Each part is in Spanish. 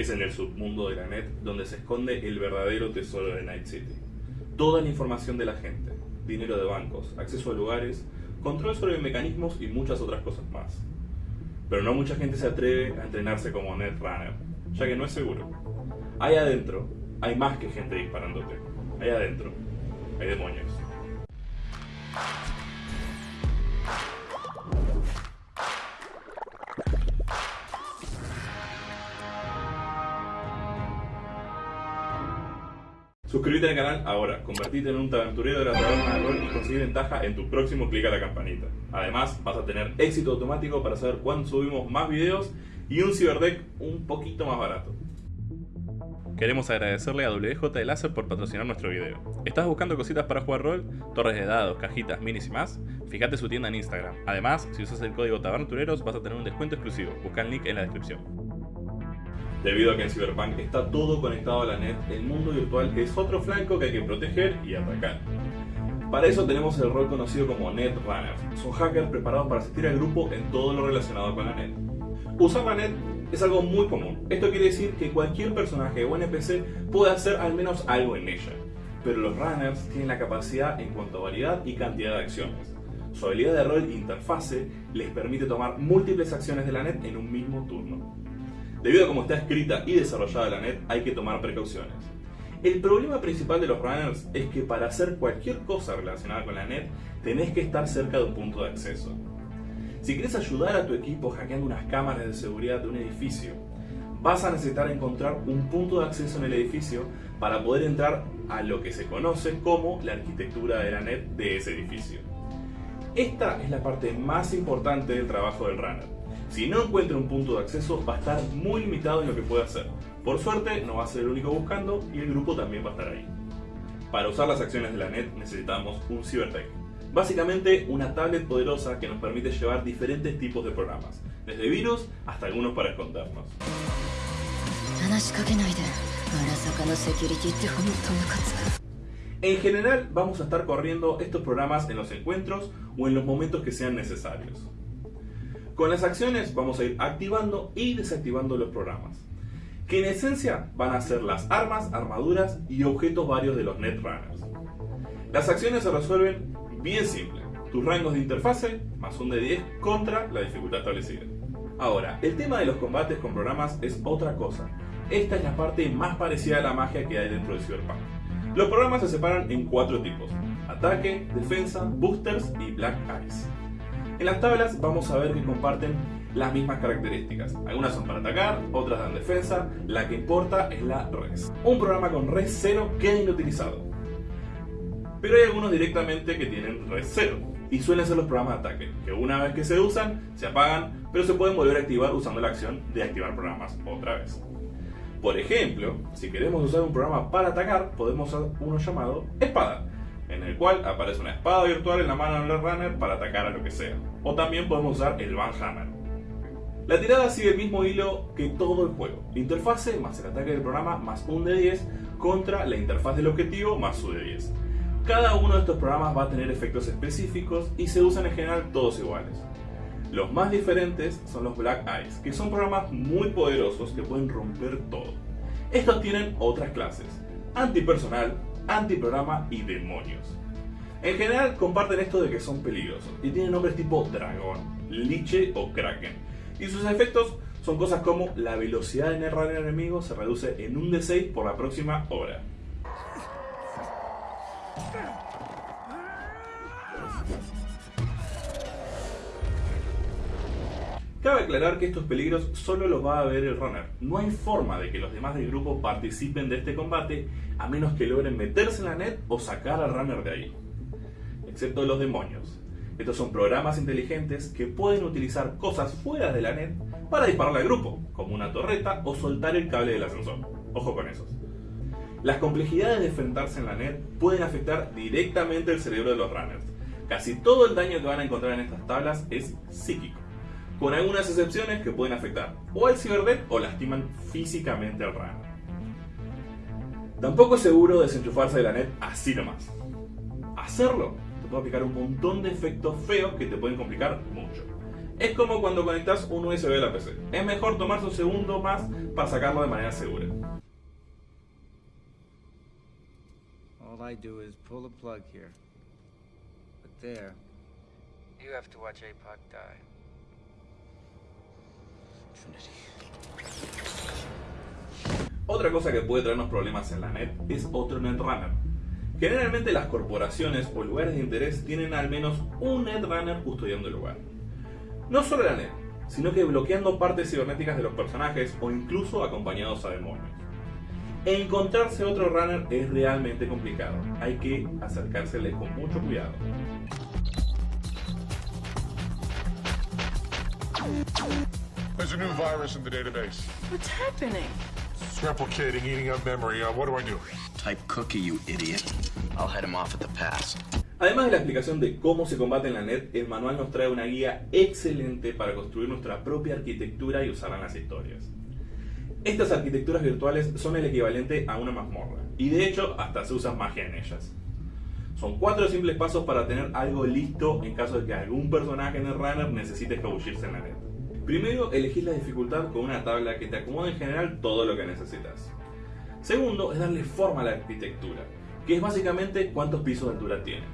Es en el submundo de la net donde se esconde el verdadero tesoro de Night City. Toda la información de la gente, dinero de bancos, acceso a lugares, control sobre mecanismos y muchas otras cosas más. Pero no mucha gente se atreve a entrenarse como Netrunner, ya que no es seguro. Ahí adentro hay más que gente disparándote. Ahí adentro hay demonios. Suscríbete al canal ahora, convertirte en un aventurero de la taberna de rol y conseguir ventaja en tu próximo clic a la campanita. Además, vas a tener éxito automático para saber cuándo subimos más videos y un ciberdeck un poquito más barato. Queremos agradecerle a WJ de Láser por patrocinar nuestro video. ¿Estás buscando cositas para jugar rol? Torres de dados, cajitas, minis y más? Fíjate su tienda en Instagram. Además, si usas el código TABERNATUREROS vas a tener un descuento exclusivo. Busca el link en la descripción. Debido a que en Cyberpunk está todo conectado a la net, el mundo virtual es otro flanco que hay que proteger y atacar. Para eso tenemos el rol conocido como Netrunners. Son hackers preparados para asistir al grupo en todo lo relacionado con la net. Usar la net es algo muy común. Esto quiere decir que cualquier personaje o NPC puede hacer al menos algo en ella. Pero los runners tienen la capacidad en cuanto a variedad y cantidad de acciones. Su habilidad de rol interfase les permite tomar múltiples acciones de la net en un mismo turno. Debido a cómo está escrita y desarrollada la net, hay que tomar precauciones. El problema principal de los runners es que para hacer cualquier cosa relacionada con la net, tenés que estar cerca de un punto de acceso. Si quieres ayudar a tu equipo hackeando unas cámaras de seguridad de un edificio, vas a necesitar encontrar un punto de acceso en el edificio para poder entrar a lo que se conoce como la arquitectura de la net de ese edificio. Esta es la parte más importante del trabajo del runner si no encuentra un punto de acceso, va a estar muy limitado en lo que puede hacer. Por suerte, no va a ser el único buscando y el grupo también va a estar ahí. Para usar las acciones de la net necesitamos un Cybertech. Básicamente, una tablet poderosa que nos permite llevar diferentes tipos de programas, desde virus hasta algunos para escondernos. En general, vamos a estar corriendo estos programas en los encuentros o en los momentos que sean necesarios. Con las acciones vamos a ir activando y desactivando los programas, que en esencia van a ser las armas, armaduras y objetos varios de los Netrunners. Las acciones se resuelven bien simple, tus rangos de interfase más un de 10 contra la dificultad establecida. Ahora, el tema de los combates con programas es otra cosa. Esta es la parte más parecida a la magia que hay dentro de Cyberpunk. Los programas se separan en cuatro tipos, ataque, defensa, boosters y black eyes. En las tablas vamos a ver que comparten las mismas características. Algunas son para atacar, otras dan defensa, la que importa es la res. Un programa con res 0 queda inutilizado. Pero hay algunos directamente que tienen res 0 y suelen ser los programas de ataque, que una vez que se usan, se apagan, pero se pueden volver a activar usando la acción de activar programas otra vez. Por ejemplo, si queremos usar un programa para atacar, podemos usar uno llamado espada, en el cual aparece una espada virtual en la mano del runner para atacar a lo que sea. O también podemos usar el Van Hammer. La tirada sigue el mismo hilo que todo el juego. La interfase más el ataque del programa más un de 10 contra la interfaz del objetivo más su de 10. Cada uno de estos programas va a tener efectos específicos y se usan en general todos iguales. Los más diferentes son los Black Eyes, que son programas muy poderosos que pueden romper todo. Estos tienen otras clases, antipersonal, antiprograma y demonios. En general comparten esto de que son peligrosos y tienen nombres tipo dragón, liche o kraken. Y sus efectos son cosas como la velocidad de errar el enemigo se reduce en un D6 por la próxima hora. Cabe aclarar que estos peligros solo los va a ver el runner. No hay forma de que los demás del grupo participen de este combate a menos que logren meterse en la net o sacar al runner de ahí. Excepto los demonios. Estos son programas inteligentes que pueden utilizar cosas fuera de la net para dispararle al grupo, como una torreta o soltar el cable del ascensor. Ojo con esos. Las complejidades de enfrentarse en la net pueden afectar directamente el cerebro de los runners. Casi todo el daño que van a encontrar en estas tablas es psíquico con algunas excepciones que pueden afectar o al ciberdeck o lastiman físicamente al runner. Tampoco es seguro desenchufarse de la net así nomás. Hacerlo te puede aplicar un montón de efectos feos que te pueden complicar mucho. Es como cuando conectas un USB a la PC. Es mejor tomarse un segundo más para sacarlo de manera segura. All I do is pull the plug here. But there, you have to watch APOC die. Otra cosa que puede traernos problemas en la net es otro netrunner. Generalmente las corporaciones o lugares de interés tienen al menos un netrunner custodiando el lugar. No solo la net, sino que bloqueando partes cibernéticas de los personajes o incluso acompañados a demonios. Encontrarse otro runner es realmente complicado, hay que acercársele con mucho cuidado. There's a new virus in the database. What's happening? It's replicating, eating up memory. Uh, what do I do? Type cookie, you idiot. I'll head him off at the pass. Además de la explicación de cómo se combate en la net, el manual nos trae una guía excelente para construir nuestra propia arquitectura y usarla en las historias. Estas arquitecturas virtuales son el equivalente a una mazmorra, y de hecho hasta se usa magia en ellas. Son cuatro simples pasos para tener algo listo en caso de que algún personaje en el runner necesite escabullirse en la net. Primero, elegís la dificultad con una tabla que te acomode en general todo lo que necesitas. Segundo, es darle forma a la arquitectura, que es básicamente cuántos pisos de altura tiene.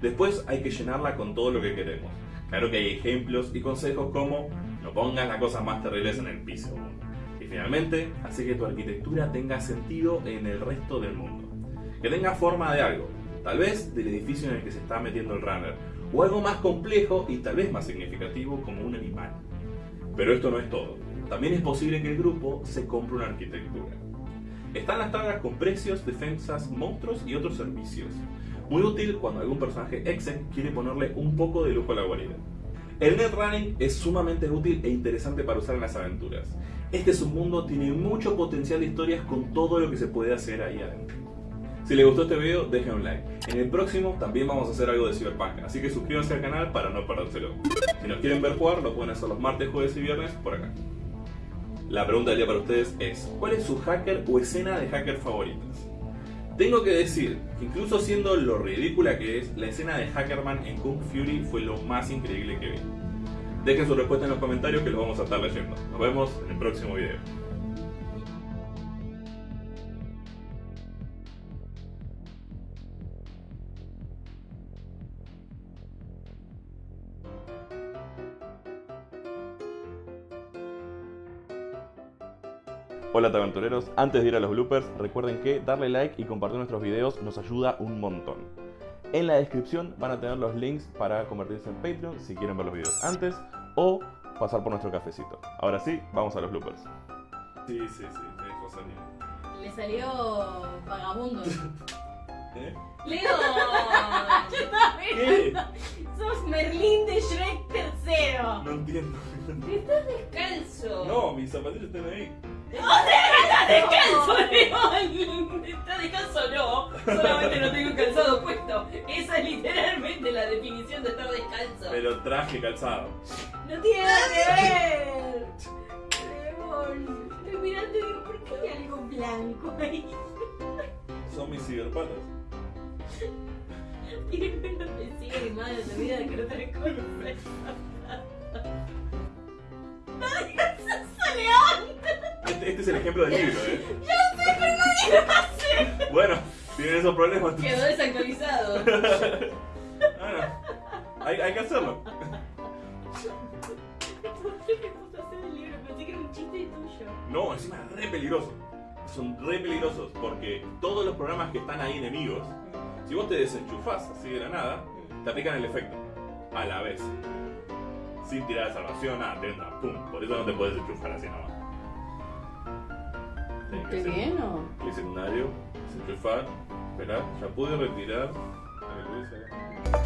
Después hay que llenarla con todo lo que queremos. Claro que hay ejemplos y consejos como no pongas las cosas más terribles en el piso 1. Y finalmente, hace que tu arquitectura tenga sentido en el resto del mundo. Que tenga forma de algo, tal vez del edificio en el que se está metiendo el runner, o algo más complejo y tal vez más significativo como un animal. Pero esto no es todo. También es posible que el grupo se compre una arquitectura. Están las tablas con precios, defensas, monstruos y otros servicios. Muy útil cuando algún personaje exec quiere ponerle un poco de lujo a la guarida. El netrunning es sumamente útil e interesante para usar en las aventuras. Este submundo tiene mucho potencial de historias con todo lo que se puede hacer ahí adentro. Si les gustó este video, dejen un like. En el próximo también vamos a hacer algo de Cyberpunk, así que suscríbanse al canal para no perdérselo. Si nos quieren ver jugar, lo pueden hacer los martes, jueves y viernes por acá. La pregunta del día para ustedes es, ¿cuál es su hacker o escena de hacker favoritas? Tengo que decir que incluso siendo lo ridícula que es, la escena de Hackerman en Kung Fury fue lo más increíble que vi. Dejen su respuesta en los comentarios que los vamos a estar leyendo. Nos vemos en el próximo video. Hola aventureros, antes de ir a los bloopers, recuerden que darle like y compartir nuestros videos nos ayuda un montón. En la descripción van a tener los links para convertirse en Patreon si quieren ver los videos antes o pasar por nuestro cafecito. Ahora sí, vamos a los bloopers. Sí, sí, sí, me dejó salir. Le salió vagabundo. ¿Eh? Leo, ¿qué? Sos Merlín de Shrek tercero. No entiendo. Estás descalzo. No, mis zapatillas están ahí. ¡Estás descalzo, León! ¿Estás descalzo no? Solamente no tengo calzado puesto. Esa es literalmente la definición de estar descalzo. Pero traje calzado. No tiene nada que ver. León, estoy mirando y digo, ¿por qué hay algo blanco ahí? Son mis ciberpatas. Y no te sigue animada en tu vida de que no tenés Este, es el ejemplo del libro, ¿eh? ¡Yo sé, pero nadie lo hace! Bueno, tienen esos problemas. Quedó desactualizado. Bueno, hay, hay que hacerlo. ¿Por qué me puse a hacer el libro? Pensé que era un chiste tuyo. No, encima es re peligroso. Son re peligrosos porque todos los programas que están ahí enemigos, si vos te desenchufás así de la nada, te aplican el efecto. A la vez. Sin tirar de salvación, nada, te entra, pum. Por eso no te puedes enchufar así nomás. Tenés que ¿Qué hacer bien o? Clic secundario, desenchufar, esperar, ya pude retirar. A.